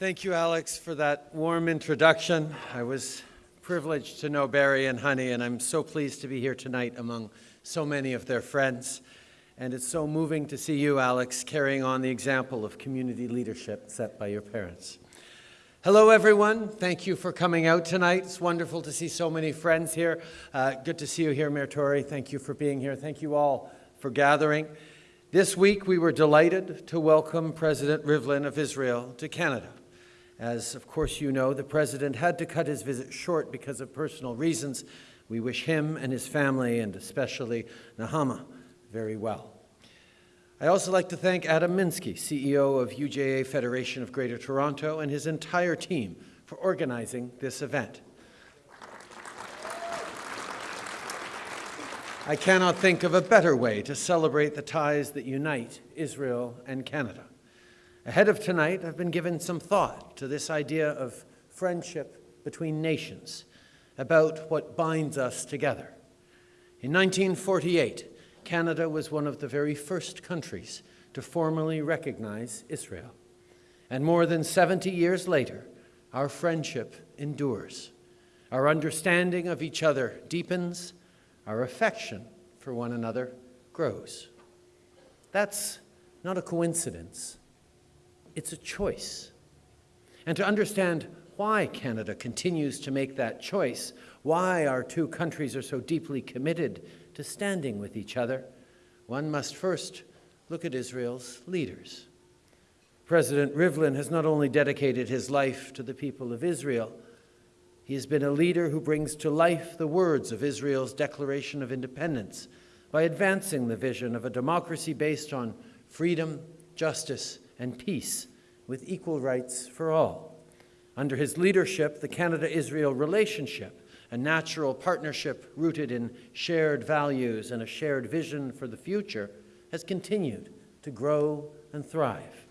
Thank you, Alex, for that warm introduction. I was privileged to know Barry and Honey, and I'm so pleased to be here tonight among so many of their friends. And it's so moving to see you, Alex, carrying on the example of community leadership set by your parents. Hello, everyone. Thank you for coming out tonight. It's wonderful to see so many friends here. Uh, good to see you here, Mayor Tory. Thank you for being here. Thank you all for gathering. This week, we were delighted to welcome President Rivlin of Israel to Canada. As, of course, you know, the president had to cut his visit short because of personal reasons. We wish him and his family, and especially Nechama, very well. I also like to thank Adam Minsky, CEO of UJA Federation of Greater Toronto, and his entire team for organizing this event. I cannot think of a better way to celebrate the ties that unite Israel and Canada. Ahead of tonight, I've been given some thought to this idea of friendship between nations, about what binds us together. In 1948, Canada was one of the very first countries to formally recognize Israel. And more than 70 years later, our friendship endures. Our understanding of each other deepens, our affection for one another grows. That's not a coincidence it's a choice. And to understand why Canada continues to make that choice, why our two countries are so deeply committed to standing with each other, one must first look at Israel's leaders. President Rivlin has not only dedicated his life to the people of Israel, he has been a leader who brings to life the words of Israel's Declaration of Independence by advancing the vision of a democracy based on freedom, justice, and peace with equal rights for all. Under his leadership, the Canada-Israel relationship, a natural partnership rooted in shared values and a shared vision for the future, has continued to grow and thrive.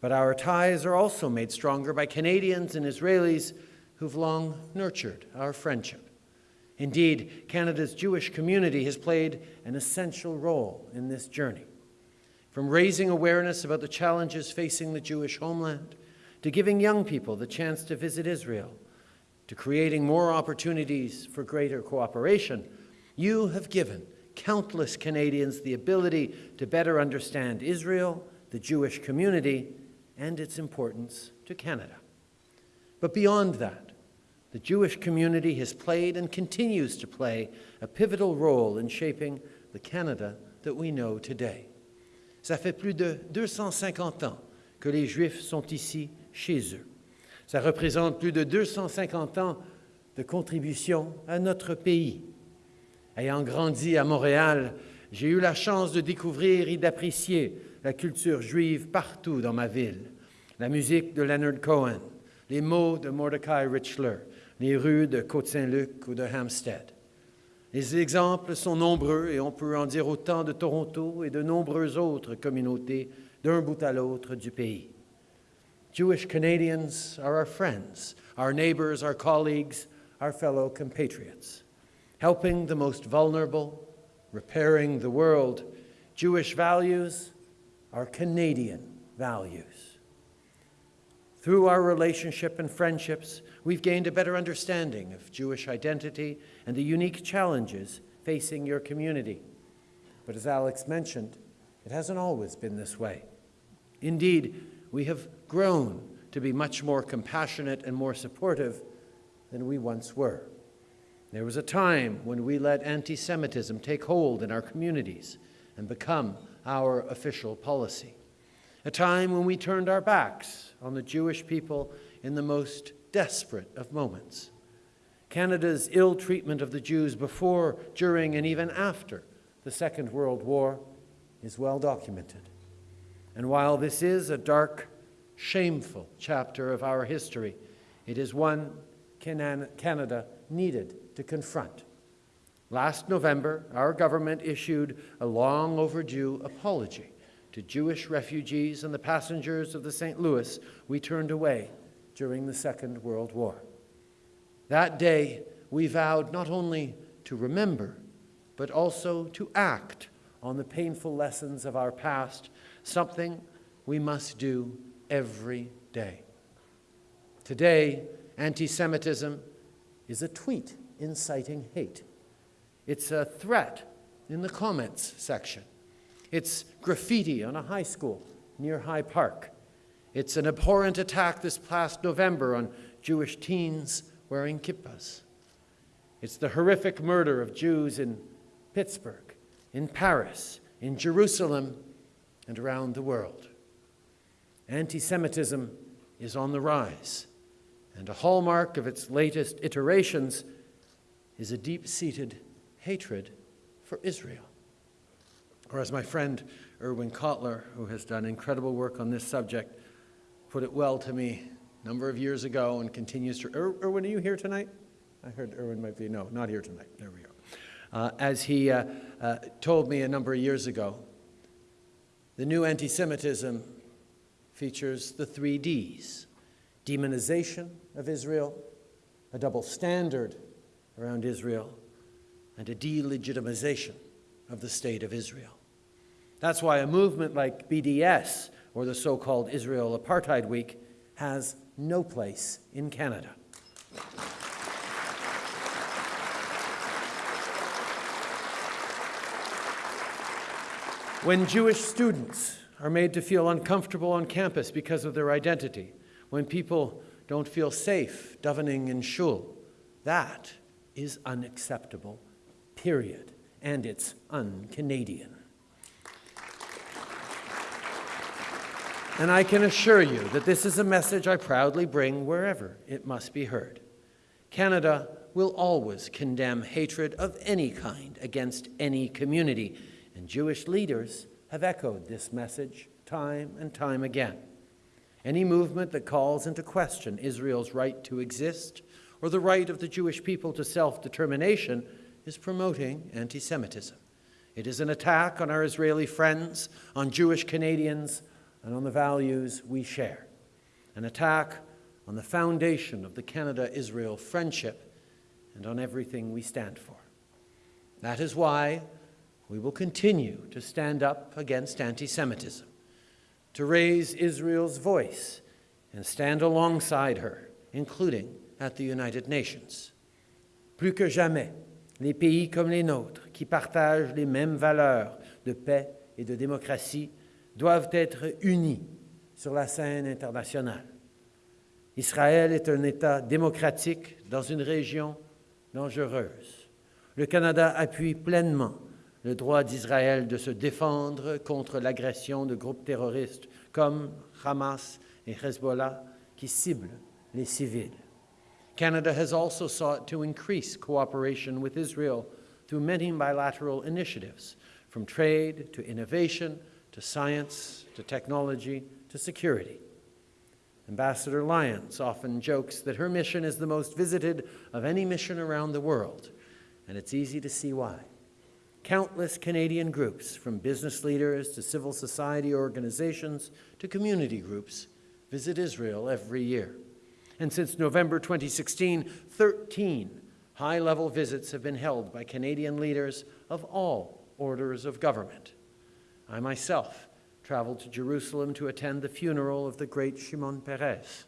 But our ties are also made stronger by Canadians and Israelis who've long nurtured our friendship. Indeed, Canada's Jewish community has played an essential role in this journey from raising awareness about the challenges facing the Jewish homeland, to giving young people the chance to visit Israel, to creating more opportunities for greater cooperation, you have given countless Canadians the ability to better understand Israel, the Jewish community, and its importance to Canada. But beyond that, the Jewish community has played and continues to play a pivotal role in shaping the Canada that we know today. Ça fait plus de 250 ans que les Juifs sont ici chez eux. Ça représente plus de 250 ans de contribution à notre pays. Ayant grandi à Montréal, j'ai eu la chance de découvrir et d'apprécier la culture juive partout dans ma ville. La musique de Leonard Cohen, les mots de Mordecai Richler, les rues de Côte-Saint-Luc ou de Hampstead. Les exemples sont nombreux et on peut en dire autant de Toronto et de nombreuses autres communautés d'un bout à l'autre du pays. Jewish Canadians are our friends, our neighbors, our colleagues, our fellow compatriots. Helping the most vulnerable, repairing the world, Jewish values are Canadian values. Through our relationship and friendships, we've gained a better understanding of Jewish identity and the unique challenges facing your community. But as Alex mentioned, it hasn't always been this way. Indeed, we have grown to be much more compassionate and more supportive than we once were. There was a time when we let anti-Semitism take hold in our communities and become our official policy. A time when we turned our backs on the Jewish people in the most desperate of moments. Canada's ill treatment of the Jews before, during, and even after the Second World War is well documented. And while this is a dark, shameful chapter of our history, it is one Canada needed to confront. Last November, our government issued a long overdue apology to Jewish refugees and the passengers of the St. Louis we turned away during the Second World War. That day, we vowed not only to remember, but also to act on the painful lessons of our past, something we must do every day. Today, anti Semitism is a tweet inciting hate. It's a threat in the comments section. It's graffiti on a high school near High Park. It's an abhorrent attack this past November on Jewish teens wearing kippahs. It's the horrific murder of Jews in Pittsburgh, in Paris, in Jerusalem, and around the world. Anti Semitism is on the rise, and a hallmark of its latest iterations is a deep seated hatred for Israel. Or, as my friend Irwin Cotler, who has done incredible work on this subject, put it well to me a number of years ago and continues to. Er, Irwin, are you here tonight? I heard Irwin might be. No, not here tonight. There we go. Uh, as he uh, uh, told me a number of years ago, the new anti Semitism features the three Ds demonization of Israel, a double standard around Israel, and a delegitimization of the state of Israel. That's why a movement like BDS, or the so called Israel Apartheid Week, has no place in Canada. When Jewish students are made to feel uncomfortable on campus because of their identity, when people don't feel safe davening in shul, that is unacceptable, period. And it's un And I can assure you that this is a message I proudly bring wherever it must be heard. Canada will always condemn hatred of any kind against any community, and Jewish leaders have echoed this message time and time again. Any movement that calls into question Israel's right to exist or the right of the Jewish people to self determination is promoting anti Semitism. It is an attack on our Israeli friends, on Jewish Canadians, and on the values we share. An attack on the foundation of the Canada Israel friendship and on everything we stand for. That is why we will continue to stand up against anti Semitism, to raise Israel's voice and stand alongside her, including at the United Nations. Plus que jamais, les pays comme les nôtres, qui partagent les mêmes valeurs de paix et de démocratie, doivent être unis sur la scène internationale. Israël est un État démocratique dans une région dangereuse. Le Canada appuie pleinement le droit d'Israël de se défendre contre l'agression de groupes terroristes comme Hamas et Hezbollah qui ciblent les civils. Canada has also sought to increase cooperation with Israel through many bilateral initiatives, from trade to innovation to science to technology to security. Ambassador Lyons often jokes that her mission is the most visited of any mission around the world, and it's easy to see why. Countless Canadian groups, from business leaders to civil society organizations to community groups, visit Israel every year. And since November 2016, 13 high level visits have been held by Canadian leaders of all orders of government. I myself traveled to Jerusalem to attend the funeral of the great Shimon Peres.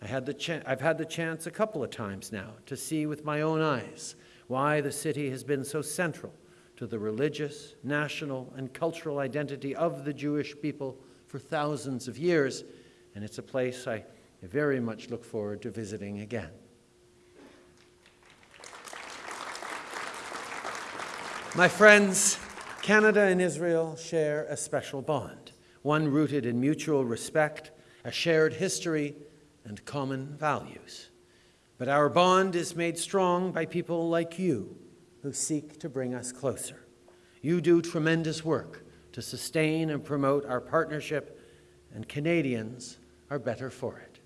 I had the I've had the chance a couple of times now to see with my own eyes why the city has been so central to the religious, national, and cultural identity of the Jewish people for thousands of years, and it's a place I very much look forward to visiting again. My friends, Canada and Israel share a special bond, one rooted in mutual respect, a shared history, and common values. But our bond is made strong by people like you who seek to bring us closer. You do tremendous work to sustain and promote our partnership, and Canadians are better for it.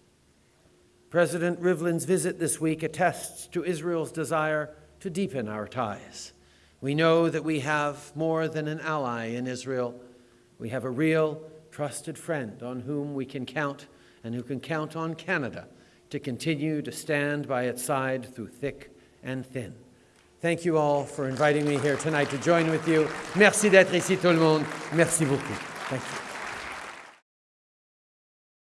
President Rivlin's visit this week attests to Israel's desire to deepen our ties we know that we have more than an ally in Israel. We have a real, trusted friend on whom we can count and who can count on Canada to continue to stand by its side through thick and thin. Thank you all for inviting me here tonight to join with you. Merci d'être ici tout le monde. Merci beaucoup. Thank you.